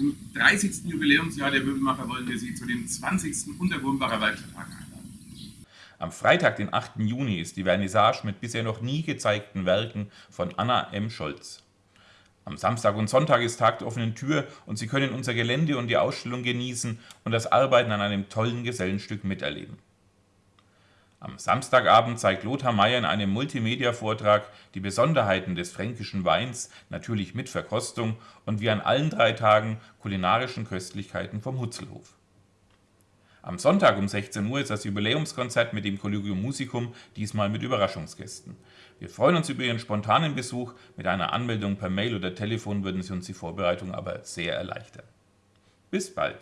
Im 30. Jubiläumsjahr der Möbelmacher wollen wir Sie zu dem 20. Untergrundbacher Werkstatttag einladen. Am Freitag, den 8. Juni, ist die Vernissage mit bisher noch nie gezeigten Werken von Anna M. Scholz. Am Samstag und Sonntag ist Tag der offenen Tür und Sie können unser Gelände und die Ausstellung genießen und das Arbeiten an einem tollen Gesellenstück miterleben. Am Samstagabend zeigt Lothar Meyer in einem Multimedia-Vortrag die Besonderheiten des fränkischen Weins, natürlich mit Verkostung und wie an allen drei Tagen kulinarischen Köstlichkeiten vom Hutzelhof. Am Sonntag um 16 Uhr ist das Jubiläumskonzert mit dem Collegium Musicum, diesmal mit Überraschungsgästen. Wir freuen uns über Ihren spontanen Besuch, mit einer Anmeldung per Mail oder Telefon würden Sie uns die Vorbereitung aber sehr erleichtern. Bis bald!